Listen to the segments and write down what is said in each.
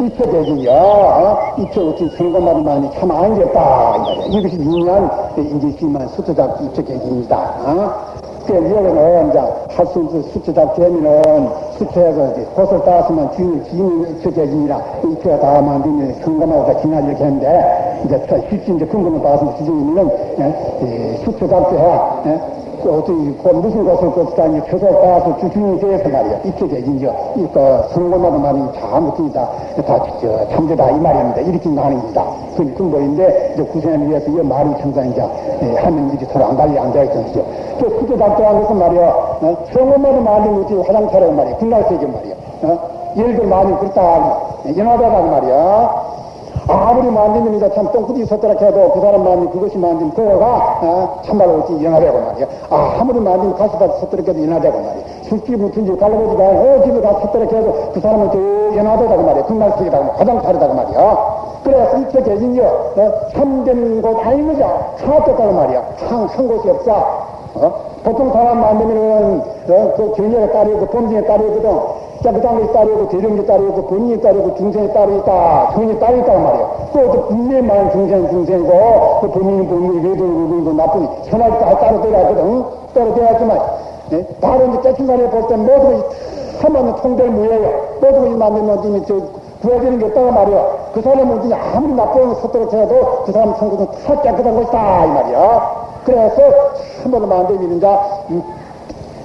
이쪽에기요, 이쪽 어떤 선거말이 많이 참 안겼다. 이것이 유명한 이제 지만 수트작 이쪽에기입니다. 어? 그 여기는 이제 할수 없는 수트작 되면은 수트에서 이제 옷을 따서만 주인을 지인 이쪽에기니라 이쪽에 다 만들면 선거말보다 지나지 이렇게 했는데 이제 실제 이제 근거는 따서 지정이면은 수트작 때 어떤 그 무슨 것을 것다니 표절 따서 주중이 되어서 말이야. 이쪽에 이제. 이거 선거마다 말이 다 못합니다. 다 참되다. 이 말입니다. 이렇게 나는 겁니다. 그 근거인데 이제 구세를 위해서 이 말이 청산 이제 하면 이제 서로 안 달리 앉아 있던지요 또 그게 답답한 것은 말이야 어? 선거마다 말이 어디 화장차라고 말이야. 국날세계 말이야. 어? 예를 들어 말이 그렇다. 연하다고 말이야 아무리 만들면 이제 참 똥꾸디 섰더라 해도 그 사람 마음이 그것이 만든 그거가 어, 참말로 어찌 연하되고 말이야. 아, 아무리 만들면 가시다 섰더라 해도 연하되고 말이야. 술집 붙은지 갈라보지가 어, 집에 가 섰더라 해도 그 사람은 또 연하되다고 말이야. 금날쓰기다고 가장 다르다고 말이야. 그래서 이렇게 계신요, 어, 참된 곳 아닌 거죠. 차왔다고 말이야. 한, 한 곳이 없어. 어? 보통 사람 만들면은, 어, 그 경력에 따르고, 범죄에 따르거든. 자, 그 다음에 따르고, 대령이 따르고, 본인이 따르고, 중생이 따르있다, 종이 따르있단 말이야. 또, 그 분명히 말하는 중생, 중생이고, 그 본인이 본인이 외도, 외도, 나쁜, 선할 다 따로 되야거든. 따로 되야지만, 예? 바로 이제 깨친간에 볼때 모두 하나는 통될 무예요. 모두 이 만들면 저, 구해지는 게 있다고 말이야. 그 사람은 이제 아무리 나쁜 것들을 해도 그 사람 성공은 다 깨끗한 것이다, 이 말이야. 그래서, 한 번도 만들면 이제, 음,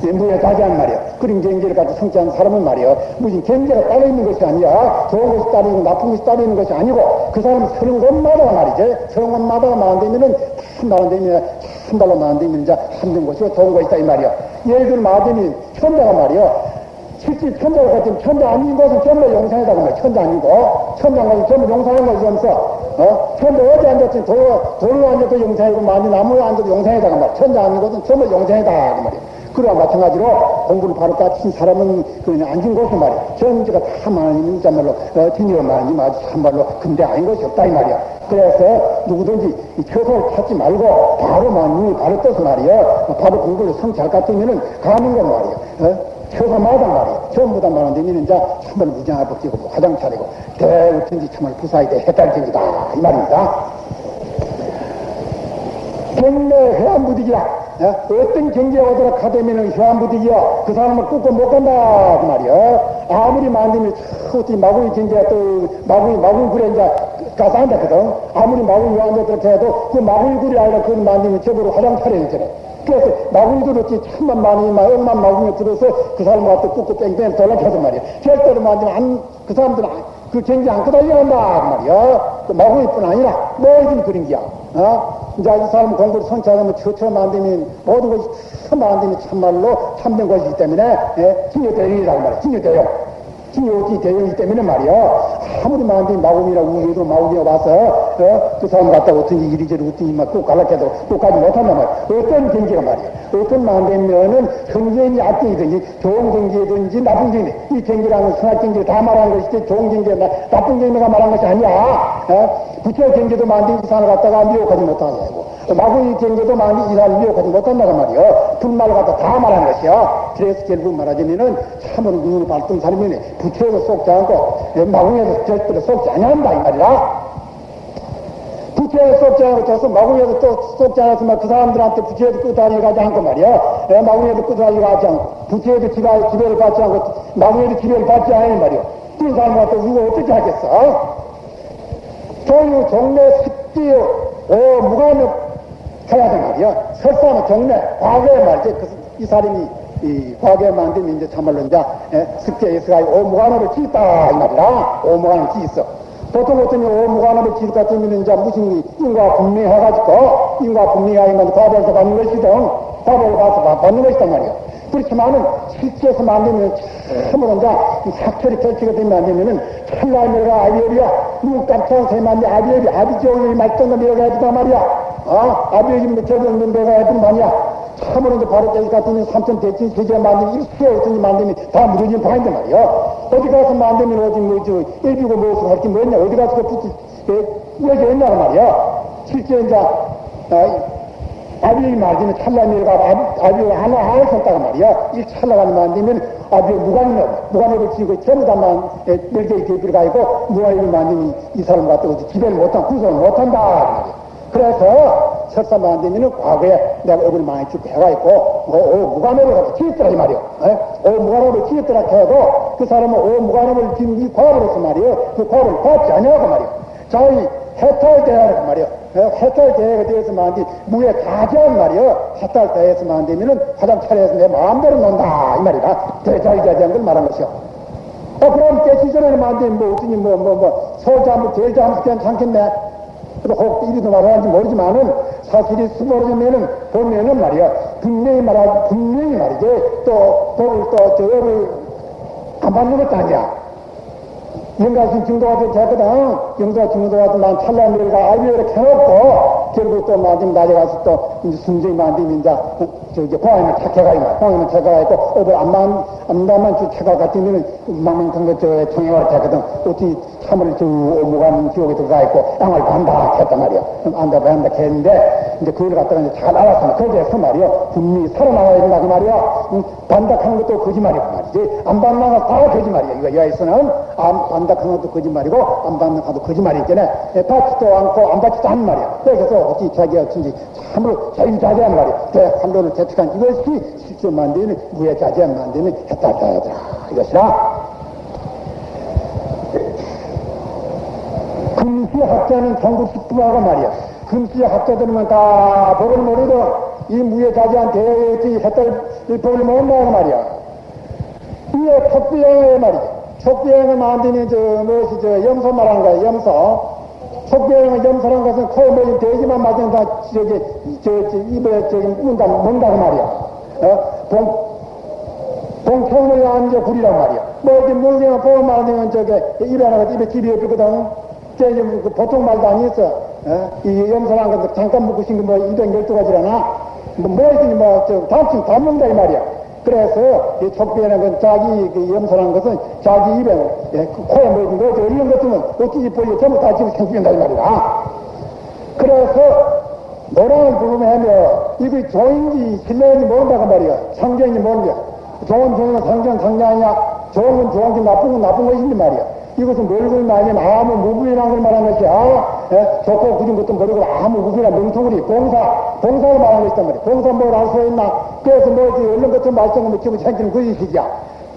무에 가지한 말이야. 그런 경계를 가지고 성취한 사람은 말이야. 무슨 경계가 따로 있는 것이 아니야. 좋은 것이 따로 있는 나쁜 것이 따로 있는 것이 아니고 그 사람은 서른 곳마다 말이지. 서른 곳마다 만들면은 참 만들면 참 달로 만들면 이제 힘든 것이고 좋은 것이다 이 말이야. 예를 들면 마음이 천자가 말이야. 실제 천자가 같은 천자 아닌 것은 전부 용상이라고 말이야. 천자 아니고 천자가 것은 전부 용상인 것이 없어. 어? 천자 어디 앉았지 돌, 돌로 앉아도 용상이고 만이 나무에 앉아도 용상이다 그 말이야. 천자 아닌 것은 전부 용상이다 그 말이야. 그와 마찬가지로 공부를 바로 까친 사람은 그냥 앉은 것이 말이야. 전제가 다 많으면 참말로 어, 드니어 많으면 아주 참말로 근데 아닌 것이 없다 이 말이야. 그래서 누구든지 처소를 찾지 말고 바로 만이 바로 떠서 말이야. 바로 공부를 것 같으면은 가는 건 말이야. 어? 처소마다 말이야. 전부 다 말하는 데는 이제 참말 무장하고 끼고 화장 차리고 대우든지 참말 부사에 대해 해탈적이다 이 말입니다. 경내 해안부득이라 어? 떤 경제에 오도록 하되면은 회안부득이야. 그 사람을 끄고 못 간다. 그 말이야. 아무리 만들면 어떻게 마구이 경제가 또 마구이, 마구이 굴에 이제 가서 앉았거든. 아무리 마구이 앉았도록 해도 그 마구이 굴이 아니라 그걸 만들면 저보로 화장 차려야 되잖아. 그래서 들었지 천만 만이 막 억만 마구이 들어서 그 갖다 끄고 뺑뺑 돌아가서 말이야. 절대로 만들면 안, 그 사람들은 그 경제 안 끄달려간다. 그 말이야. 그 마구이뿐 아니라 뭐든 그런 게야. 어? 이제 이 사람 공부를 성취하려면 처처럼 안 되면 모든 것이 참안 되면 참말로 참된 것이기 때문에 예? 진여대형이라고 말이야. 진여대형. 진여지 대형이기 때문에 말이야. 아무리 만들이 마음이라 우리도 마음이 와서 어? 그 사람 갖다가 어떤 이리저리 어떤 막꼭 갈라켜도 꼭가지 못한단 말이야. 어떤 경계가 말이야. 어떤 만되면은 경계인이 악경이든지 좋은 경계든지 나쁜 경계. 이 경계라는 선악 경계를 다 말한 것이지 좋은 경계, 나쁜 경계가 말한 것이 아니야. 어? 부처 경계도 만든 이산을 갖다가 미혹하지 못하냐고. 마구의 경계도 만든 이산을 미혹하지 못한다고 말이요. 분말을 갖다 다 말한 것이요. 그래서 결국 말하자면은 참으로 눈을 밝던 사람이네. 부처에서 속지 않고 마구에서 절대로 속지 아니한다 이 말이야. 부처에서 속지 않고 저서 마구에서 또 속지 않았으면 그 사람들한테 부처에도 끝다리 가지 않고 말이야. 마구에도 끝다리 가지 않고 부처에도 지가 지배를 받지 않고 마구에도 지배를 받지 않은 말이야. 그 사람한테 이거 어떻게 하겠어? 조유 종래 습지요 오 무관업 해야 돼 말이야. 설사는 종래 과거에 말이지 그, 이 사람이 이 과거에 만들면 이제 참말로 이제 습지에서가 오무관업을 짓다 이 말이라 오무관을 짓어. 보통 어떤 오무관업을 것 같으면 이제 무슨 인과 분명해가지고 인과 분명하면 과거에서 받는 것이든 과거에 가서 받는 것이다 말이야. 그렇지만은 실제에서 만들면 참으로 이제 사철이 결치가 되면 안 되면은 찰나내가 아비열이야. 눈 깜짝 새만데 아비열이 아비지옥이 말던 거 내가 해주단 말이야. 아, 아비열이 묻혀졌는 데가 해준 말이야. 참으로 바로 때기 같으면 삼천 대치 세계 만들면 일수에 어떤지 만들면 다 무너진 파인데 말이야. 어디 가서 만들면 어디 뭐, 저, 일비고 무엇을 할게 뭐냐. 어디 가서 그 꾸겨져 있냐고 말이야. 실제 이제, 어, 아비의 말기는 찰나미가 아비가 하나 하나 썼다고 말이야. 이 찰나가 안 되면 아비의 무관업, 무관업을 지고 전부 다만 멸대의 대비가 있고 무관업을 만드니 이 사람 같은 거 기대를 못한, 구성을 못한다. 그래서 철사만 안 되면은 과거에 내가 얼굴 많이 죽고 해가 있고, 오, 오 무관업을 지었더라, 이 말이야. 오 무관업을 지었더라 해도 그 사람은 오 무관업을 지은 이 과거로서 말이야. 그 과거를 받지 않냐고 말이야. 자기 해탈대하고 말이야. 해탈 대회가 되어서만 안 돼. 무에 가지한 말이야. 해탈 대회에서만 안 되면은 화장 차려서 내 마음대로 논다. 이 말이다. 대자이자지한 걸 말한 것이요. 어, 그럼 깨기 전에는 안 돼. 뭐, 어쩌니, 뭐, 뭐, 뭐, 소자무, 제자무 괜찮겠네. 그래도 혹 이리도 말하는지 모르지만은 사실이 수모르면은 보면은 말이야. 분명히 말하, 분명히 말이지. 또, 독을 또, 저거를 안 받는 것도 아니야. 영가신 증도가 됐거든. 영가 증도가 난 일가 알고 이렇게 해놓고, 결국 또 마지막 낮에 가서 또, 이제 순정이 만들면 이제, 저기, 공항에는 착해가 있나. 공항에는 착해가 있고, 어디 안만, 안다만 주 착가 같으면 망망한 것, 저, 통행을 됐거든. 어찌 참을 저, 오무간 지옥에 들어가 있고, 양을 반다 했단 말이야. 안다, 반다 했는데, 이제 그걸 갖다가 이제 잘 알았으면, 거기에서 말이야. 분명히 살아나와야 된다, 그 말이야. 응, 반닥하는 것도 거짓말이고 말이지. 안 반닥은 다 거짓말이야. 이거 여에서는 안 반닥하는 것도 거짓말이고, 안 반닥하도 거짓말이 있잖아. 받지도 않고, 안 받지도 않는 말이야. 그래서 어찌 자기가 어쩐지 참으로 자유자재한 말이야. 대 한론을 대책한 이것이 실제 만드는 무해자재한 만드는 했다자야더라. 이것이라. 금시 학자는 전국 식부하고 말이야. 금시 학자들만 다 법을 모르고 이 무해자재한 대회의 했다를 법을 모른다고 말이야. 이에 촉비행을 말이야. 촉비행을 만드는 저 무엇이 저 염소 말하는 거야. 염소. 촉비행을 염소라는 것은 코에 뭐이 돼지만 맞으면 다 저기 저, 저 입에 저기 문다 먹는다고 말이야. 어? 봉 봉통을 앉아 구리란 말이야. 뭐 이렇게 물리면 보면 말하면 저게 입에 하나가 입에 집이 없거든. 저 이제 그 보통 말도 아니었어. 어? 이 염소라는 것은 잠깐 먹고 싶은 뭐 212가지라나 뭐 뭐이든지 뭐저 단층 다 먹는다 이 말이야. 그래서 이 촉비라는 건 자기 그 염소라는 것은 자기 입에 예, 그 코에 뭐 이런 거 이런 것들은 어찌지 보이 전부 다 집어 생긴다 이 말이야. 그래서 노래를 부르면 이게 좋은지 실내인지 모른다고 말이야. 상경인지 모르냐. 좋은 좋은 상경 상경 아니야. 좋은 건 좋은 게 나쁜 건 나쁜 것인지 말이야. 이것은 뭘걸 말이면 아무 무부인한 걸 말하는 것이야. 예? 좋고 굳은 것도 모르고 아무 무부인한 멍텅구리 봉사, 봉사를 말하는 것이단 말이야. 봉사 뭘알수 있나? 그래서 뭐지, 얼른 것좀 말썽을 지금 생기는 그 일이야.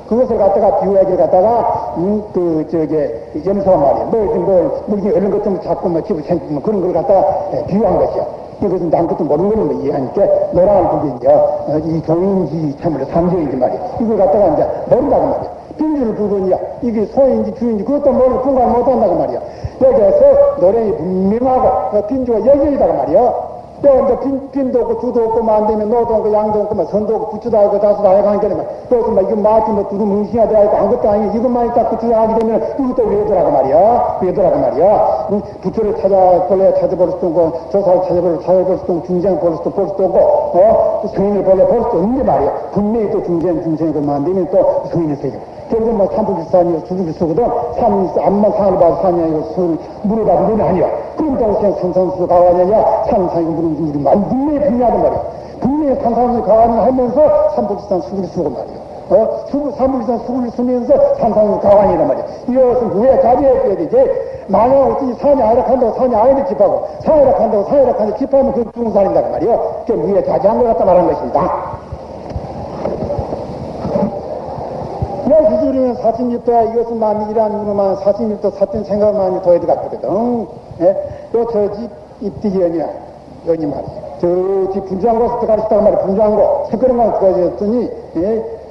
그것을 갖다가 비유하기를 갖다가, 음, 그, 저게, 염소 말이야. 뭐, 뭐, 물기 얼른 것좀 자꾸 뭐 집을 생기면 그런 걸 갖다가 예, 비유한 것이야. 이것은 난 것도 모르는 거는 뭐 이해하니까 노랑을 보기 이제, 어, 이 종인지 참으로 삼정인지 말이야. 이걸 갖다가 이제 모른다고 말이야. 빈주를 부르냐 이게 소인지 주인지 그것도 모르고 분간 못한다고 말이야. 여기에서 노래이 분명하고 그 빈주가 여기이다고 말이야. 또 빈, 빈도 없고 주도 없고 만되면 노도 없고 양도 없고 뭐 선도 없고 부추도 없고 다수도 아니고 하니까 그래서 막 이거 마치 뭐 두루 뭉신하 들어가고 아무것도 아니고 이것만 있다 부추가 하게 되면 이것도 왜더라고 말이야. 왜더라고 말이야. 응? 부추를 찾아볼래 찾아볼 수도 없고 조사를 찾아볼 찾아볼 수도 없고 중쟁을 볼 수도 볼 수도 없고 어? 성인을 볼래 볼 수도 없는데 말이야. 분명히 또 중쟁 중쟁을 만들면 또 성인을 세 죠. 결국 뭐 산불산이고 수중기수거든? 산이 있어 암만 산을 봐도 산이 아니고 술 물을 봐도 물이 아니야. 그럼 동생 산산수 가와냐냐? 산산이고 물은 물이 만 분명히 분명하단 말이야. 분명히 산산수 가와냐 하면서 산불산 수중기수고 말이야. 어? 수, 산불산 수를 쓰면서 산산수 가와냐란 말이야. 이것은 왜 자리에 되지? 만약 어떻게 산이 아락한다고 산이 아래를 집하고 산이 아락한다고 산이 아락한다고 집하면 그 중산이다 그 말이야. 그 위에 자제한 것 같다 말하는 것입니다 기술이면 46도야 이것은 마음이 일하는 이로만 46도 사된 생각을 많이 더해도 같거든. 예? 또 저집 입디기 연이야. 연이 말이야. 저집 분주한곳 들어가시다가 말이야. 새끄런 거 들어가셨더니, 예?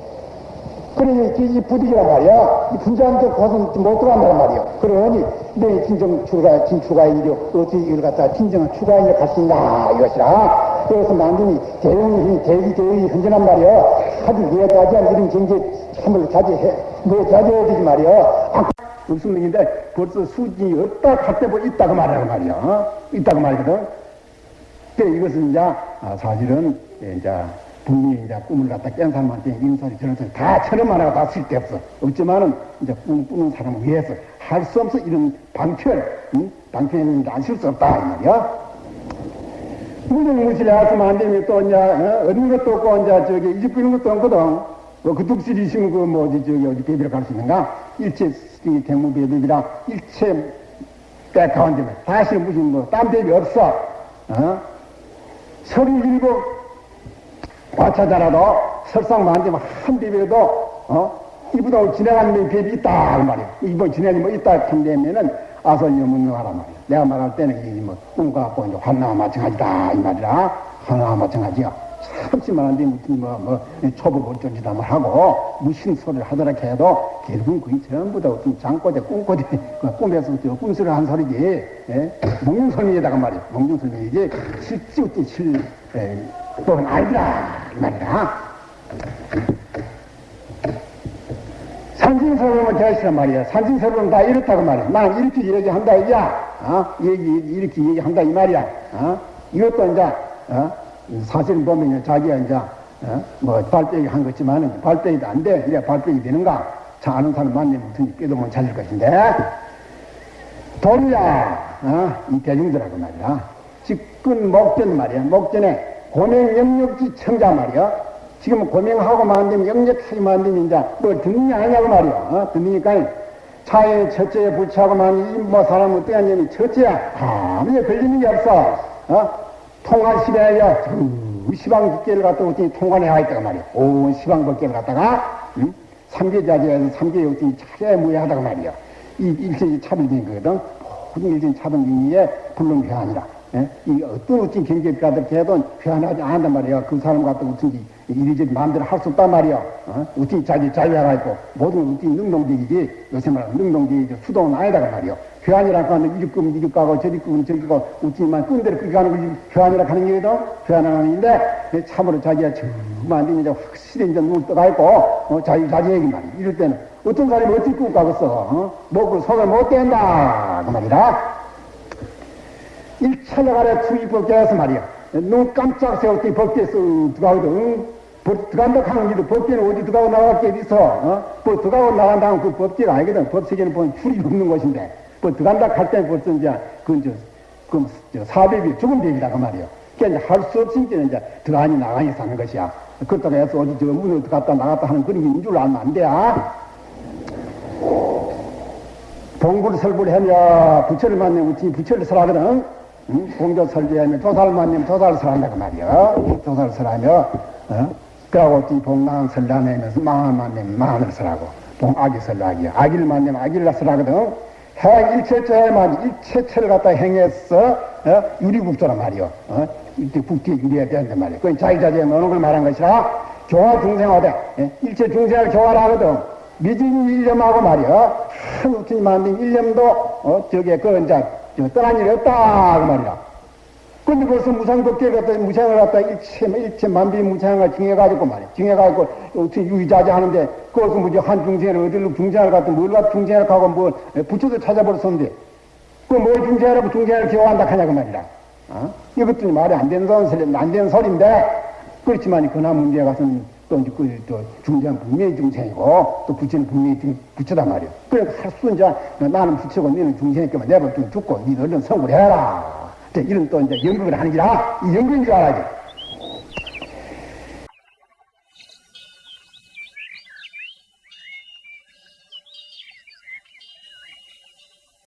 그러니 이 부득이란 말이야. 이데 곳은 못 들어간단 말이야. 그러니 내 진정 추가, 진추가인이요. 어떻게 이걸 갖다가 진정한 추가인을 갈수 있나 이것이라. 그래서 만드니 대용이, 대기 대용이 현전한 말이야. 아주 예가지한 이런 경제 참을 자제해. 뭐 자제해야 되지 말이야. 아, 없습니다. 벌써 수준이 없다 할때 뭐 있다고 말하는 말이야. 어? 있다고 말거든. 그래, 이것은 이제, 아, 사실은, 예, 이제, 분명히 이제 꿈을 갖다 깬 사람한테 소리 저런 소리 다 처럼 하나가 다 쓸데없어. 없지만은 이제 꿈 꾸는 사람을 위해서 할 수 없어 이런 방철, 응? 방편이 안쓸 수 없다, 이 말이야. 무정무실에 왔으면 안 되면 또, 이제, 어? 얻는 것도 없고, 이제, 저기, 이집 부는 것도 없거든. 뭐, 그 둑실이 있으면 그, 뭐지, 저기, 어디 배비를 갈수 있는가? 일체, 대무 배비랑 일체 때 가운데 다시 무슨 뭐, 딴 배비 없어. 어? 서리 일곱 과차자라도 설상 만지면 한 배비라도, 어? 이보다 지나가는 배비 있다, 그 말이야. 이번 지나가는 뭐 있다, 한다면은, 아설려 묻는 하란 말이야. 내가 말할 때는 이 뭐, 꿈과 갖고 이제 환나와 마찬가지다, 이 말이라. 환나와 마찬가지야. 참지만한데 무슨 뭐, 뭐, 초보 본전지다 뭐 하고, 무슨 소리를 하더라 해도, 결국은 그게 전부 다 어떤 장꼬대, 꿈꼬대, 그 꿈에서 저 꿈소리를 한 소리지, 예? 몽룡설명에다가 말이야. 몽룡설명이지, 실지 어떤 실, 에, 또는 아니라, 이 말이야. 산진설명은 되시란 말이야. 산진설명은 다 이렇다고 말이야. 나는 이렇게 얘기한다, 이야. 어? 얘기, 이렇게 얘기한다, 이 말이야. 어? 이것도 이제, 어? 사실은 보면 자기가 이제, 어? 뭐, 발빼기 한 거지만은 발빼기도 안 돼. 이래 발빼기 되는가? 자, 아는 사람 만나면 어떻게 뼈도못 찾을 것인데. 도리야, 어? 이 대중들하고 말이야. 직근 목전 말이야. 목전에 고명 영역지 청자 말이야. 지금 고명하고 만들면 영역하게 만들면 이제 뭘 듣느냐 하냐고 말이야. 어? 듣으니까 차에 첫째에 부치하고만 이뭐 사람 어떻게 하냐면 첫째야 아무리 걸리는 게 없어. 어? 통한 시대야 그 시방 법계를 갖다 어떻게 통관해 와 있다가 말이야. 온 시방 법계를 갖다가 응? 삼계자제에서 삼계 어떻게 차례 무예하다가 말이야. 이 일체이 차별된 거거든. 모든 일체이 차별된 게 불론 회한이라. 예? 이 어떤 어떤 경제가들 걔도 회한하지 않는단 말이야. 그 사람 같은 어떤지 이리저리 마음대로 할 수 없단 말이야. 어? 어떻게 자기 자유하라 있고 모든 어떻게 능동적이지 요새 말하면 능동적이지 수동은 아니다가 말이야. 회한이라고 하는 이리 끄면 이리 가고 저리 끄면 저리 가고 어찌만 끈 대로 끄게 하는 거지 회한이라고 하는 게거든. 회한하는 건데 참으로 자기가 정말 이제 확실히 이제 눈을 떠가 있고 어? 자유 자주 얘기 말이야. 이럴 때는 어떤 사람이 어떻게 끄고 가겠어. 어? 먹을 손을 못 댄다. 그 말이다. 일차려가래 투입 법계에서 말이야. 눈 깜짝 세웠더니 법계에서 들어가거든. 들어간다 하는 길도 법계는 어디 들어가고 나갈 게 있어. 어? 뭐 들어가고 나간다면 그 법계가 아니거든. 법세계는 보면 줄이 없는 것인데. 뭐 들어간다 할 때는 벌써 이제 그건 저, 그, 저 사백이 죽은 백이다 그 말이야. 그러니까 이제 할수 없으니까 이제 들어가니 나가니 사는 것이야. 그렇다고 해서 어디 저 문을 들어갔다 나갔다 하는 그런 게 있는 줄 알면 안 돼. 아? 봉구를 설부를 하면 부처를 만나면 부처를 설하거든. 응? 공조 설계하면 조사를 만나면 조사를 설한다고 말이야. 조사를 설하며, 어? 그러고 어떻게 봉망 설하면서 망을 설하고, 봉악이 설하기야. 악기를 만나면 악기를 설하거든. 행 일체체만 일체체를 갖다 행해서 어? 유리국조란 말이요. 어? 국기에 유리해야 되는데 말이야. 그건 자기자기에 넣는 걸 말한 것이라 교화 중생화대 예? 일체 중생을 교화를 하거든. 미진 일념하고 말이야. 한 우튼이 만든 일념도 어? 저게 그 이제 떠난 일이 없다 그 말이야. 근데 벌써 무상법계 갖다 무상을 갖다 일체 일체 만비 무상을 정해가지고 말이야. 정해가지고 어떻게 유의자재 하는데 그것은 뭐지 한 중생을 어디로 중생을 갖다 뭘 갖다 중생을 가고 뭐 부처도 찾아버렸었는데 그뭘 중생이라고 중생을 기억한다 하냐고 말이야. 어? 이것도 말이 안 되는 소리 안 되는 소리인데 그렇지만 그나 문제에 가서는 또 이제 그또 중생은 분명히 중생이고 또 부처는 분명히 부처단 말이야. 그러니까 할수 이제 나는 부처고 너는 중생이니까 내버려 두고 죽고 니 얼른 성불 해라. 이런 또 이제 연극을 하는 기라 이 연극인 줄 알아야지.